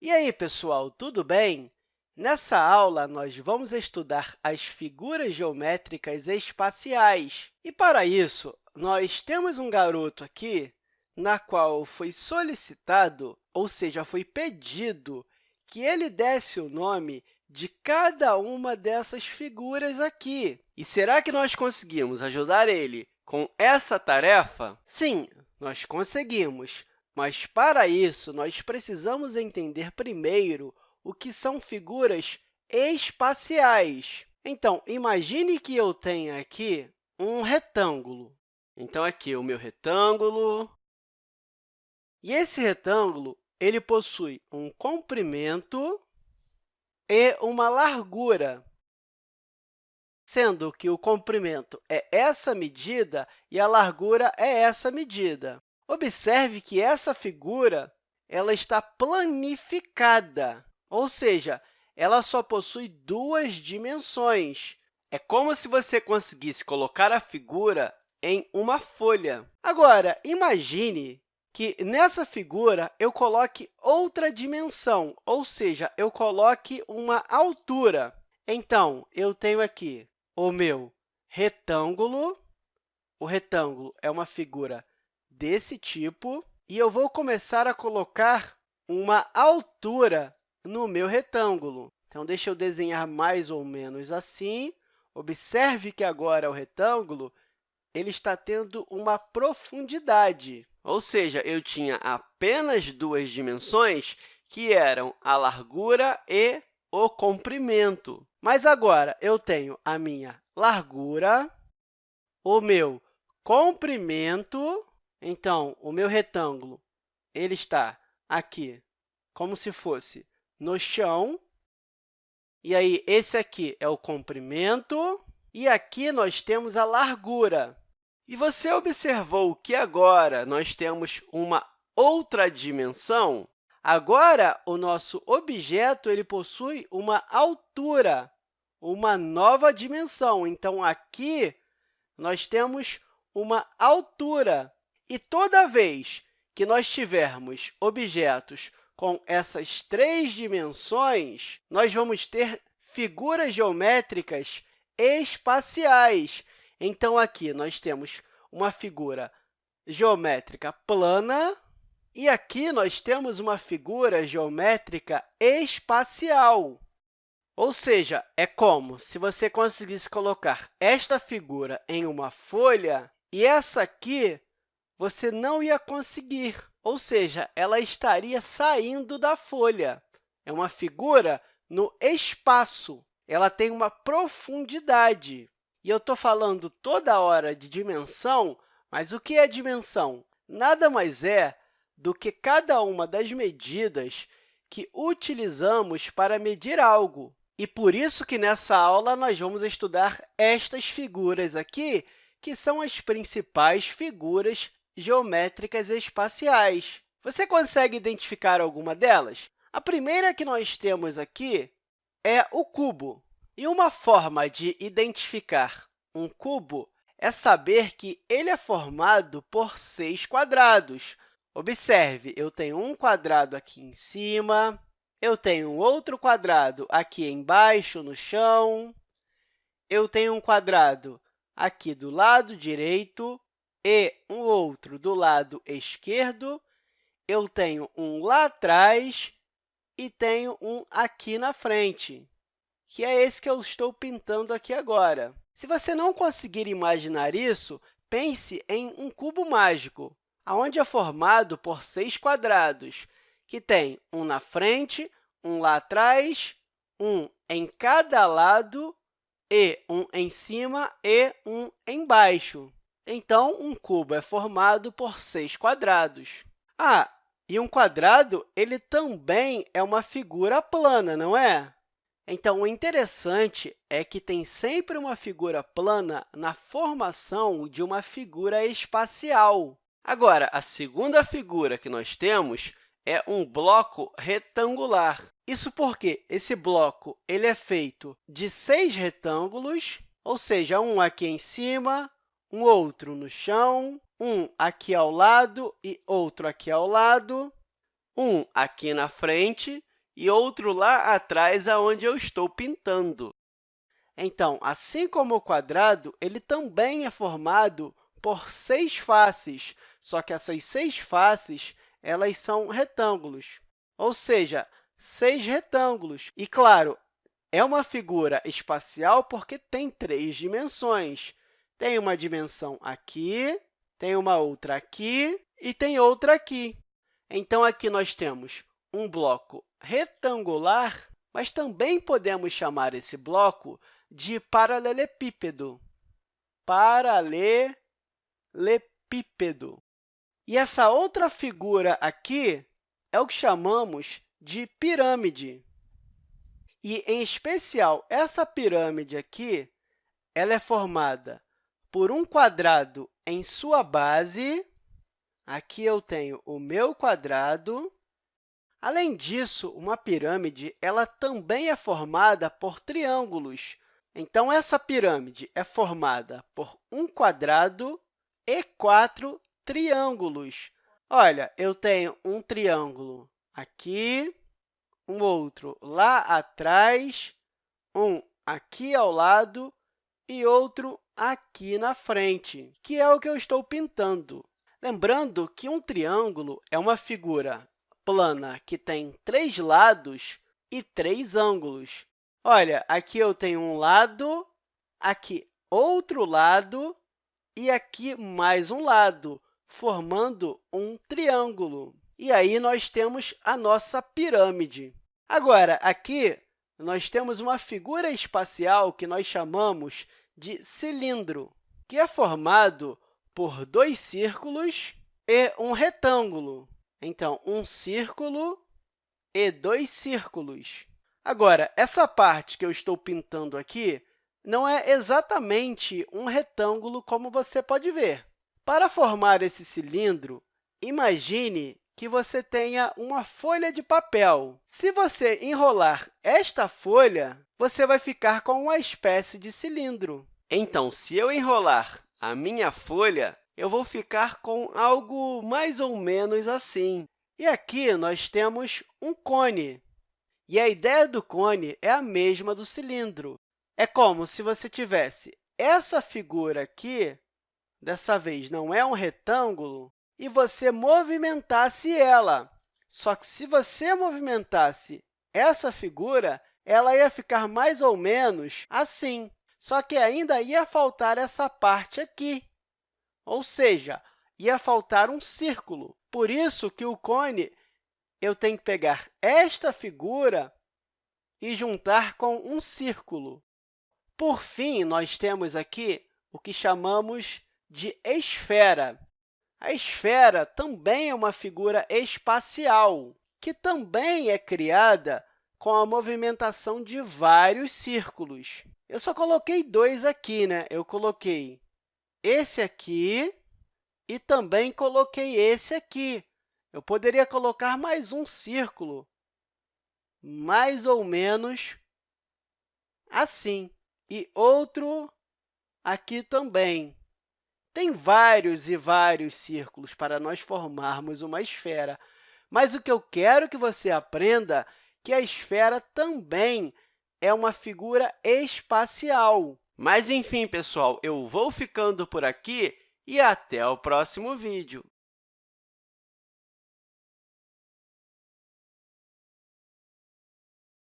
E aí, pessoal, tudo bem? Nessa aula, nós vamos estudar as figuras geométricas espaciais. E, para isso, nós temos um garoto aqui na qual foi solicitado, ou seja, foi pedido, que ele desse o nome de cada uma dessas figuras aqui. E será que nós conseguimos ajudar ele com essa tarefa? Sim, nós conseguimos. Mas, para isso, nós precisamos entender primeiro o que são figuras espaciais. Então, imagine que eu tenha aqui um retângulo. Então, aqui o meu retângulo. E esse retângulo ele possui um comprimento e uma largura, sendo que o comprimento é essa medida e a largura é essa medida. Observe que essa figura ela está planificada, ou seja, ela só possui duas dimensões. É como se você conseguisse colocar a figura em uma folha. Agora, imagine que nessa figura eu coloque outra dimensão, ou seja, eu coloque uma altura. Então, eu tenho aqui o meu retângulo. O retângulo é uma figura desse tipo, e eu vou começar a colocar uma altura no meu retângulo. Então, deixa eu desenhar mais ou menos assim. Observe que agora o retângulo ele está tendo uma profundidade, ou seja, eu tinha apenas duas dimensões, que eram a largura e o comprimento. Mas agora eu tenho a minha largura, o meu comprimento então, o meu retângulo ele está aqui como se fosse no chão. E aí, esse aqui é o comprimento, e aqui nós temos a largura. E você observou que agora nós temos uma outra dimensão? Agora, o nosso objeto ele possui uma altura, uma nova dimensão. Então, aqui nós temos uma altura. E toda vez que nós tivermos objetos com essas três dimensões, nós vamos ter figuras geométricas espaciais. Então, aqui nós temos uma figura geométrica plana e aqui nós temos uma figura geométrica espacial. Ou seja, é como se você conseguisse colocar esta figura em uma folha e essa aqui você não ia conseguir, ou seja, ela estaria saindo da folha. É uma figura no espaço, ela tem uma profundidade. E eu estou falando toda hora de dimensão, mas o que é dimensão? Nada mais é do que cada uma das medidas que utilizamos para medir algo. E por isso que nessa aula nós vamos estudar estas figuras aqui, que são as principais figuras geométricas espaciais. Você consegue identificar alguma delas? A primeira que nós temos aqui é o cubo. E uma forma de identificar um cubo é saber que ele é formado por seis quadrados. Observe, eu tenho um quadrado aqui em cima, eu tenho outro quadrado aqui embaixo, no chão, eu tenho um quadrado aqui do lado direito, e um outro do lado esquerdo, eu tenho um lá atrás e tenho um aqui na frente, que é esse que eu estou pintando aqui agora. Se você não conseguir imaginar isso, pense em um cubo mágico, onde é formado por seis quadrados, que tem um na frente, um lá atrás, um em cada lado, e um em cima e um embaixo. Então, um cubo é formado por seis quadrados. Ah, e um quadrado ele também é uma figura plana, não é? Então, o interessante é que tem sempre uma figura plana na formação de uma figura espacial. Agora, a segunda figura que nós temos é um bloco retangular. Isso porque esse bloco ele é feito de seis retângulos, ou seja, um aqui em cima, um outro no chão, um aqui ao lado e outro aqui ao lado, um aqui na frente e outro lá atrás, aonde eu estou pintando. Então, assim como o quadrado, ele também é formado por seis faces, só que essas seis faces elas são retângulos, ou seja, seis retângulos. E, claro, é uma figura espacial porque tem três dimensões. Tem uma dimensão aqui, tem uma outra aqui e tem outra aqui. Então, aqui nós temos um bloco retangular, mas também podemos chamar esse bloco de paralelepípedo. Paralelepípedo. E essa outra figura aqui é o que chamamos de pirâmide. E, em especial, essa pirâmide aqui ela é formada por um quadrado em sua base. Aqui eu tenho o meu quadrado. Além disso, uma pirâmide ela também é formada por triângulos. Então, essa pirâmide é formada por um quadrado e quatro triângulos. Olha, eu tenho um triângulo aqui, um outro lá atrás, um aqui ao lado e outro aqui na frente, que é o que eu estou pintando. Lembrando que um triângulo é uma figura plana que tem três lados e três ângulos. Olha, aqui eu tenho um lado, aqui outro lado e aqui mais um lado, formando um triângulo. E aí, nós temos a nossa pirâmide. Agora, aqui, nós temos uma figura espacial que nós chamamos de cilindro, que é formado por dois círculos e um retângulo. Então, um círculo e dois círculos. Agora, essa parte que eu estou pintando aqui não é exatamente um retângulo, como você pode ver. Para formar esse cilindro, imagine que você tenha uma folha de papel. Se você enrolar esta folha, você vai ficar com uma espécie de cilindro. Então, se eu enrolar a minha folha, eu vou ficar com algo mais ou menos assim. E aqui nós temos um cone. E a ideia do cone é a mesma do cilindro. É como se você tivesse essa figura aqui, dessa vez não é um retângulo, e você movimentasse ela. Só que, se você movimentasse essa figura, ela ia ficar mais ou menos assim. Só que ainda ia faltar essa parte aqui, ou seja, ia faltar um círculo. Por isso que o cone, eu tenho que pegar esta figura e juntar com um círculo. Por fim, nós temos aqui o que chamamos de esfera. A esfera também é uma figura espacial, que também é criada com a movimentação de vários círculos. Eu só coloquei dois aqui, né? Eu coloquei esse aqui e também coloquei esse aqui. Eu poderia colocar mais um círculo, mais ou menos assim, e outro aqui também. Tem vários e vários círculos para nós formarmos uma esfera, mas o que eu quero que você aprenda é que a esfera também é uma figura espacial. Mas, enfim, pessoal, eu vou ficando por aqui e até o próximo vídeo.